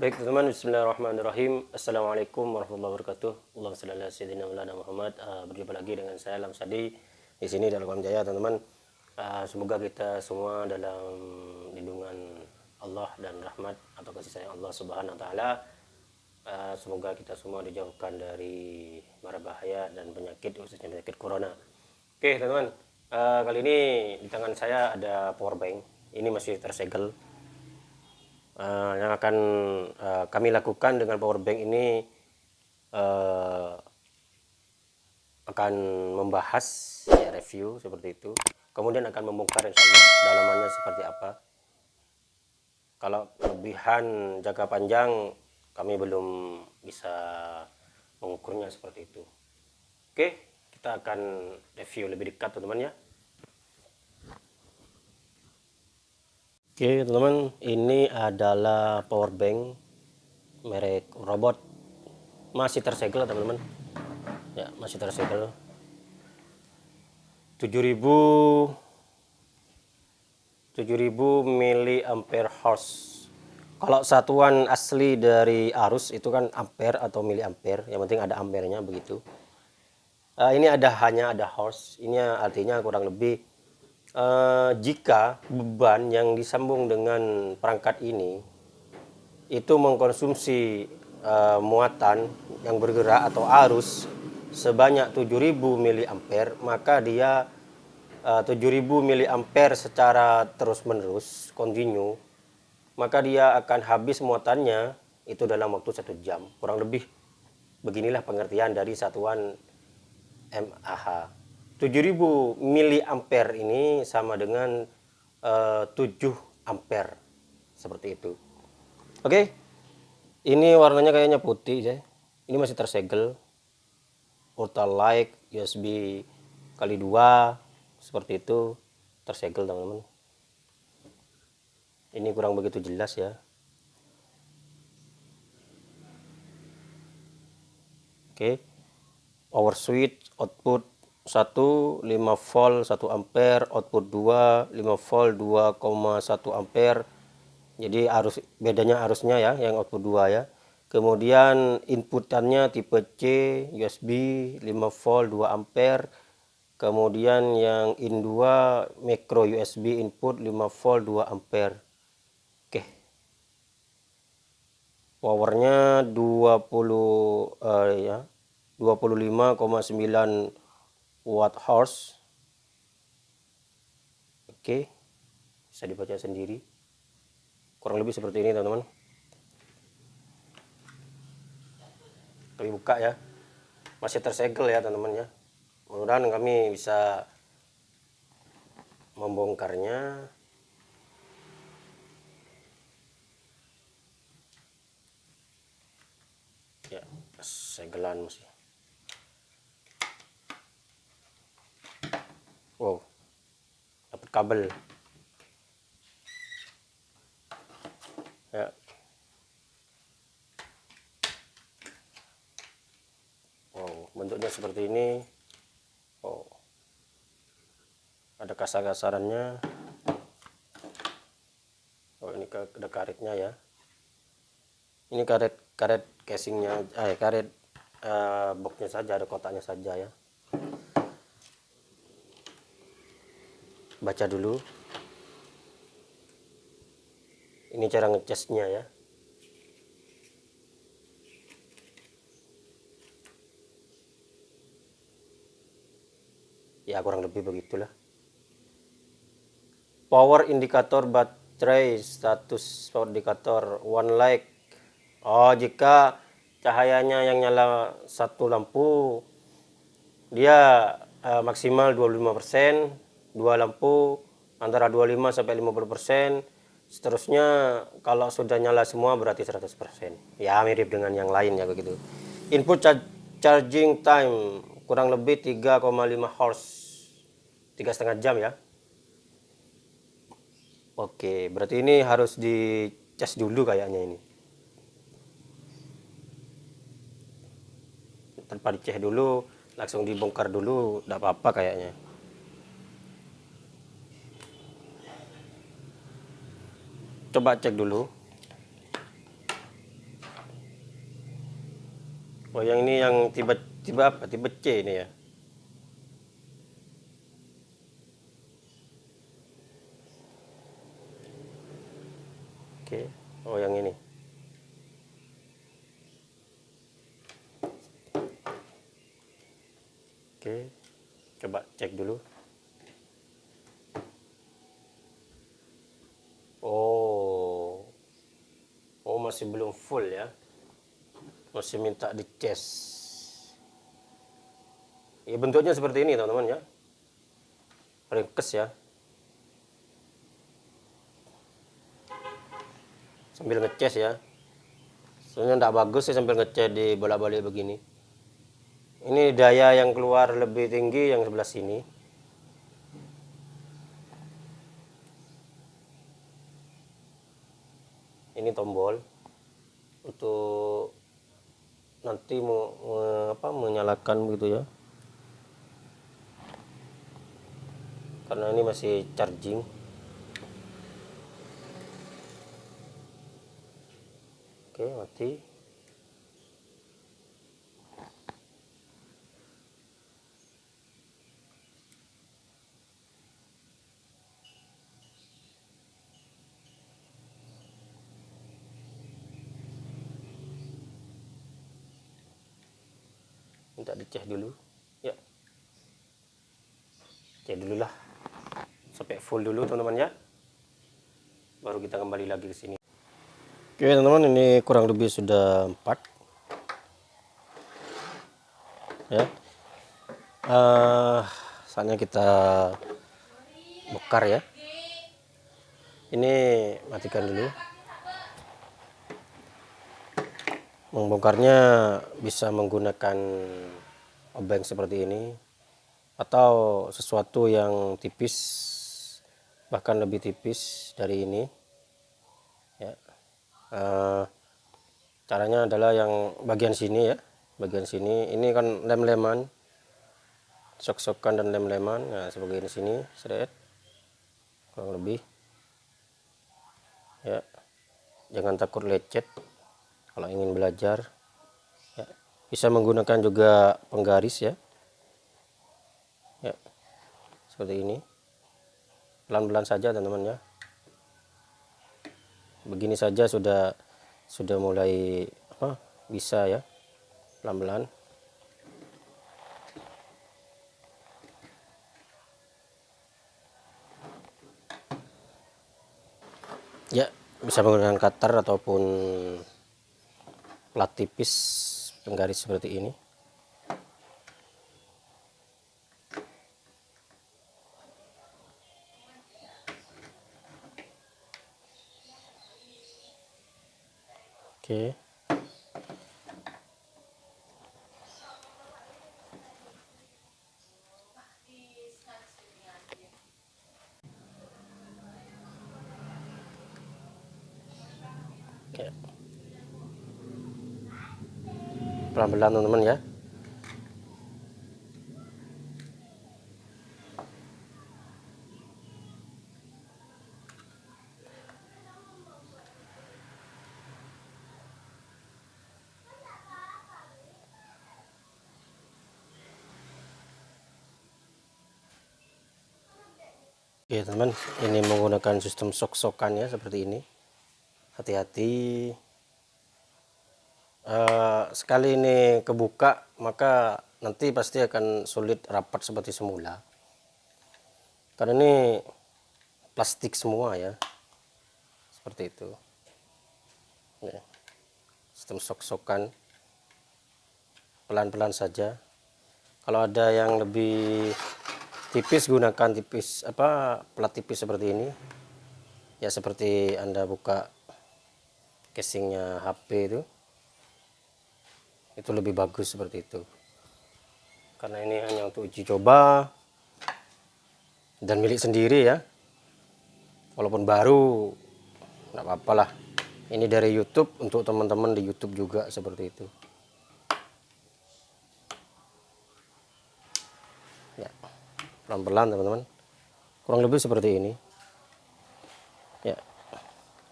Baik teman-teman, Bismillahirrahmanirrahim. Assalamualaikum warahmatullahi wabarakatuh. Allahumma salli Muhammad. Uh, berjumpa lagi dengan saya Lam Sadi di sini dalam Jaya, teman-teman. Uh, semoga kita semua dalam lindungan Allah dan rahmat atau kasih sayang Allah Subhanahu wa taala. Uh, semoga kita semua dijauhkan dari mara bahaya dan penyakit khususnya penyakit corona. Oke, teman-teman. Kali ini di tangan saya ada power bank. Ini masih tersegel uh, yang akan uh, kami lakukan dengan power bank ini uh, akan membahas ya, review seperti itu. Kemudian akan membongkar insya dalamannya seperti apa. Kalau kelebihan jangka panjang kami belum bisa mengukurnya seperti itu. Oke kita akan review lebih dekat teman-teman ya Oke teman-teman ini adalah power bank merek robot. Masih tersegel teman-teman. Ya masih tersegel 7000 7000 mili ampere hours kalau satuan asli dari arus itu kan ampere atau mili ampere yang penting ada ampernya begitu. Uh, ini ada hanya ada horse. Ini artinya kurang lebih uh, jika beban yang disambung dengan perangkat ini itu mengkonsumsi uh, muatan yang bergerak atau arus sebanyak 7000 mA maka dia uh, 7000 mA secara terus-menerus continue maka dia akan habis muatannya itu dalam waktu satu jam. Kurang lebih beginilah pengertian dari satuan MAH 7000 miliampere ini sama dengan uh, 7 ampere. Seperti itu. Oke? Okay. ini warnanya kayaknya putih ya ini masih tersegel. Light USB kali dua seperti itu. Tersegel teman-teman. Ini kurang begitu jelas ya. Oke? Okay. power switch output 1 5 volt 1 ampere output 2 5 volt 2,1 ampere. Jadi arus bedanya arusnya ya yang output 2 ya. Kemudian inputannya tipe C USB 5 volt 2 ampere. Kemudian yang in 2 micro USB input 5 volt 2 ampere. Oke. Powernya 20 uh, ya 25,9 watt horse? Oke bisa dibaca sendiri. Kurang lebih seperti ini teman-teman. Kami buka ya. Masih tersegel ya teman-teman ya. Mudah-mudahan kami bisa membongkarnya. Ya segelan masih wow. Dapat kabel. Ya. Wow bentuknya seperti ini. Oh ada kasar-kasarannya. Oh ini ada karetnya ya. Ini karet karet casingnya eh karet uh, boxnya saja ada kotaknya saja ya baca dulu. Ini cara ngecasnya ya. Ya kurang lebih begitulah. Power indikator baterai status power indikator one light oh jika cahayanya yang nyala satu lampu dia uh, maksimal 25% dua lampu antara 25 sampai 50 persen. Seterusnya kalau sudah nyala semua berarti 100 persen. Ya mirip dengan yang lain ya begitu. Input charging time kurang lebih 3,5 horse tiga setengah jam ya. Oke berarti ini harus dicas dulu kayaknya ini. Tanpa dicek dulu langsung dibongkar dulu tidak apa-apa kayaknya coba cek dulu. Oh yang ini yang tiba-tiba apa? Tiba C ini ya? Oke. Oh yang ini. Oke. Coba cek dulu. Masih belum full ya. Masih minta dicas. Ya, bentuknya seperti ini, teman-teman ya. Ringkes ya. Sambil ngecas ya. Soalnya tidak bagus sih sambil ngecas di bolak-balik begini. Ini daya yang keluar lebih tinggi yang sebelah sini. Ini tombol untuk nanti mau apa menyalakan begitu ya. Karena ini masih charging. Oke, mati. Minta dicek dulu. Ya. Cek dulu lah. Sampai full dulu teman-teman ya. Baru kita kembali lagi ke sini. Oke teman-teman ini kurang lebih sudah empat. Ya. Uh, saatnya kita bokar ya. Ini matikan dulu membongkarnya bisa menggunakan obeng seperti ini atau sesuatu yang tipis bahkan lebih tipis dari ini. Ya. Uh, caranya adalah yang bagian sini ya bagian sini. Ini kan lem-leman sok-sokan dan lem-leman. Nah sebagai ini sini seret kurang lebih. Ya. Jangan takut lecet kalau ingin belajar ya, bisa menggunakan juga penggaris ya. Ya seperti ini. Pelan-pelan saja teman-teman ya. Begini saja sudah sudah mulai apa bisa ya. Pelan-pelan. Ya bisa menggunakan cutter ataupun plat tipis penggaris seperti ini. Oke. Okay pelan-pelan teman-teman ya Oke teman, ini menggunakan sistem sok-sokan ya seperti ini. Hati-hati uh, sekali ini kebuka maka nanti pasti akan sulit rapat seperti semula. Karena ini plastik semua ya. Seperti itu. Ya. sistem sok-sokan. Pelan-pelan saja. Kalau ada yang lebih tipis gunakan tipis apa plat tipis seperti ini. Ya seperti anda buka casingnya HP itu itu lebih bagus seperti itu. Karena ini hanya untuk uji coba dan milik sendiri ya. Walaupun baru nggak apa-apa lah. Ini dari YouTube untuk teman-teman di YouTube juga seperti itu. Ya pelan-pelan teman-teman. Kurang lebih seperti ini. Ya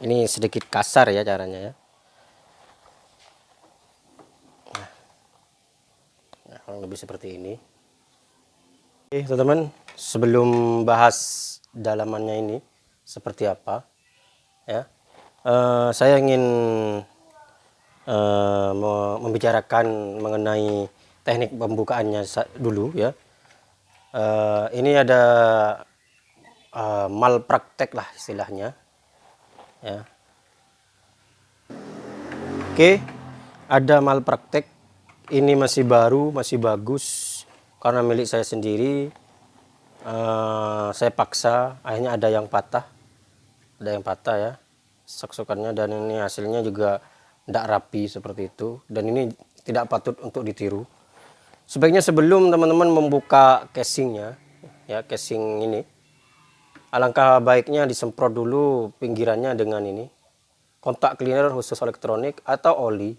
ini sedikit kasar ya caranya ya lebih seperti ini. Oke teman-teman sebelum bahas dalamannya ini seperti apa ya uh, saya ingin uh, membicarakan mengenai teknik pembukaannya dulu ya. Uh, ini ada uh, malpraktek lah istilahnya ya. Oke ada malpraktek ini masih baru masih bagus. Karena milik saya sendiri uh, saya paksa akhirnya ada yang patah. Ada yang patah ya saksukannya dan ini hasilnya juga tidak rapi seperti itu. Dan ini tidak patut untuk ditiru. Sebaiknya sebelum teman-teman membuka casingnya ya casing ini alangkah baiknya disemprot dulu pinggirannya dengan ini. Kontak cleaner khusus elektronik atau oli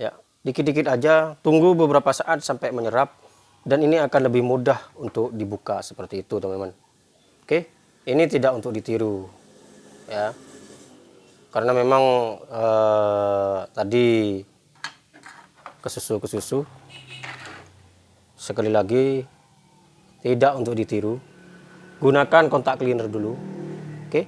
ya dikit-dikit aja tunggu beberapa saat sampai menyerap dan ini akan lebih mudah untuk dibuka seperti itu teman-teman. Oke? Ini tidak untuk ditiru ya. Karena memang eh, tadi kesusu kesusu sekali lagi tidak untuk ditiru. Gunakan kontak cleaner dulu oke?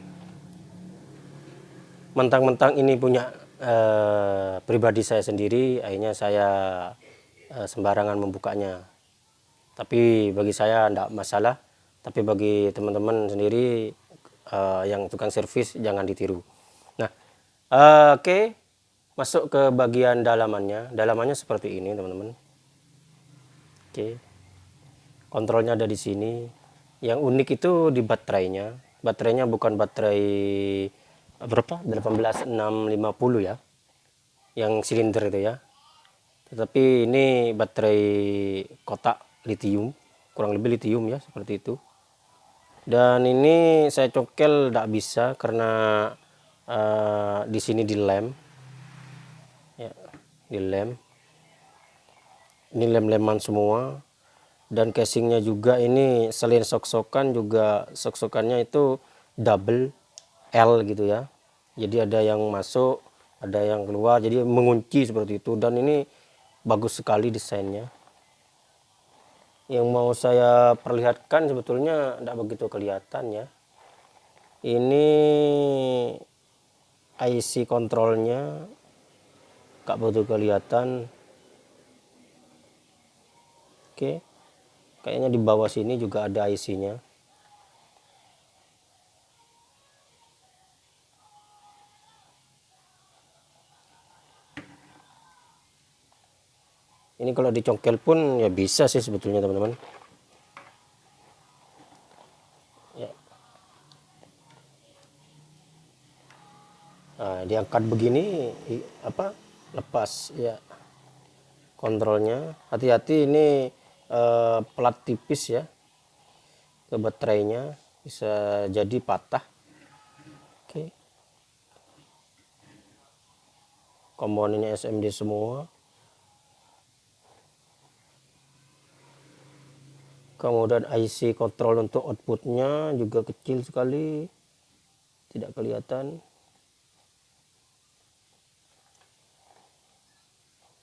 Mentang-mentang ini punya eh, pribadi saya sendiri akhirnya saya eh, sembarangan membukanya. Tapi bagi saya tidak masalah. Tapi bagi teman-teman sendiri uh, yang tukang servis jangan ditiru. Nah uh, oke. Okay. masuk ke bagian dalamannya. Dalamannya seperti ini teman-teman. Oke. Okay. kontrolnya ada di sini. Yang unik itu di baterainya. Baterainya bukan baterai berapa? 18650 ya. Yang silinder itu ya. Tetapi ini baterai kotak litium kurang lebih litium ya seperti itu. Dan ini saya cokel tidak bisa karena uh, di sini di lem. Ya di lem. Ini lem-leman semua. Dan casingnya juga ini selain sok-sokan juga sok-sokannya itu double L gitu ya jadi ada yang masuk ada yang keluar jadi mengunci seperti itu. Dan ini bagus sekali desainnya. Yang mau saya perlihatkan sebetulnya tidak begitu kelihatan ya. Ini IC kontrolnya gak begitu kelihatan. Oke kayaknya di bawah sini juga ada IC nya ini kalau dicongkel pun ya bisa sih sebetulnya teman-teman. Ya. nah, diangkat begini apa lepas ya. Kontrolnya. Hati-hati ini eh, plat tipis ya. Ke baterainya bisa jadi patah. Oke. Komponennya SMD semua kemudian IC kontrol untuk outputnya juga kecil sekali. Tidak kelihatan.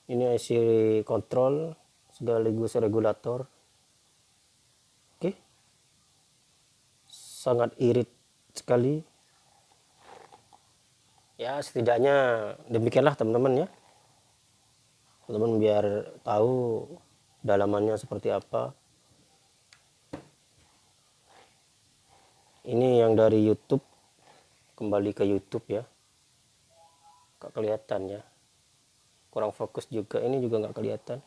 Ini IC kontrol sekaligus regulator. Oke. Sangat irit sekali. Ya setidaknya demikianlah teman-teman ya. Teman-teman biar tahu dalamannya seperti apa ini yang dari YouTube. Kembali ke YouTube ya. Gak kelihatan ya. Kurang fokus juga. Ini juga nggak kelihatan.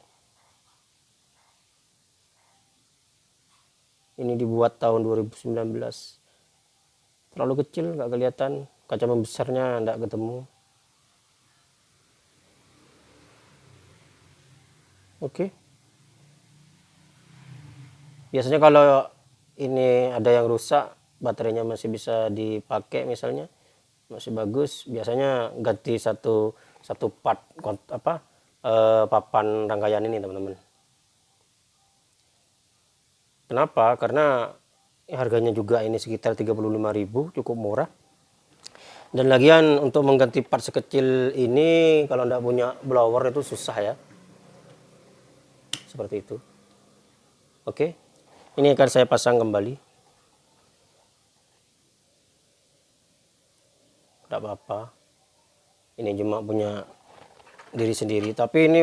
Ini dibuat tahun 2019 terlalu kecil nggak kelihatan. Kaca membesarnya nggak ketemu. Oke. Biasanya kalau ini ada yang rusak baterainya masih bisa dipakai misalnya masih bagus. Biasanya ganti satu satu part apa eh, papan rangkaian ini teman-teman. Kenapa? Karena harganya juga ini sekitar 35.000 cukup murah. Dan lagian untuk mengganti part sekecil ini kalau tidak punya blower itu susah ya. Seperti itu. Oke? Ini akan saya pasang kembali tidak apa-apa. Ini cuma punya diri sendiri. Tapi ini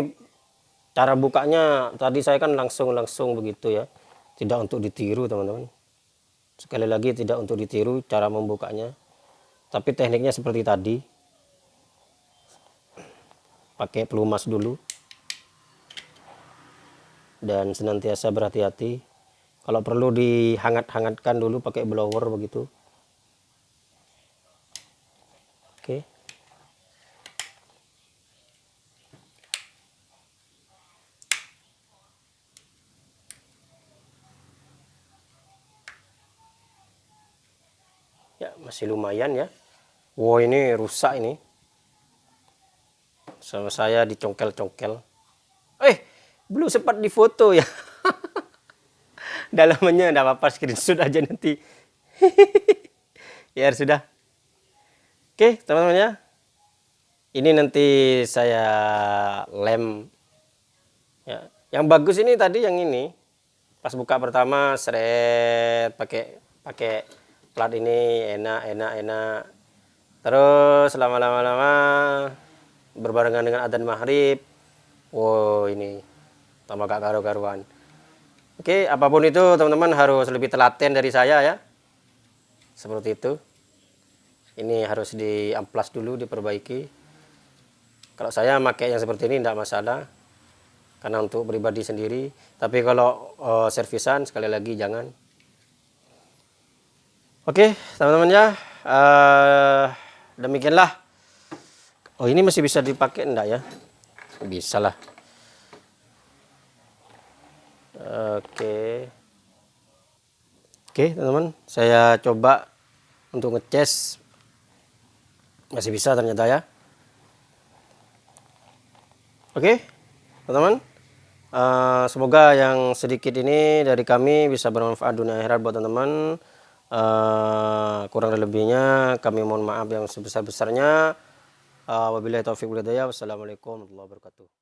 cara bukanya tadi saya kan langsung-langsung begitu ya. Tidak untuk ditiru teman-teman. Sekali lagi tidak untuk ditiru cara membukanya. Tapi tekniknya seperti tadi. Pakai pelumas dulu. Dan senantiasa berhati-hati. Kalau perlu dihangat-hangatkan dulu pakai blower begitu Oke. Ya, masih lumayan ya. Wow, ini rusak ini. Sama saya dicongkel-congkel. Eh, belum sempat difoto ya. Dalamannya enggak apa-apa screenshot aja nanti. ya sudah. Oke teman-teman ya. Ini nanti saya lem. Ya. Yang bagus ini tadi yang ini. Pas buka pertama seret pakai pakai plat ini enak enak enak. Terus lama-lama lama berbarengan dengan adzan maghrib. Wow ini tambah gak karu-karuan. Oke apa pun itu teman-teman harus lebih telaten dari saya ya. Seperti itu ini harus diamplas dulu diperbaiki. Kalau saya pakai yang seperti ini tidak masalah. Karena untuk pribadi sendiri. Tapi kalau uh, servisan sekali lagi jangan. Oke teman-teman ya. Uh, demikianlah. Oh ini masih bisa dipakai enggak ya? Bisa lah. Oke. Oke teman-teman. Saya coba untuk ngecas masih bisa ternyata ya. Oke teman-teman. Uh, semoga yang sedikit ini dari kami bisa bermanfaat dunia akhirat buat teman-teman. Uh, kurang lebihnya kami mohon maaf yang sebesar-besarnya. Uh, wabillahi taufiq walhidayah. Wassalamualaikum warahmatullahi wabarakatuh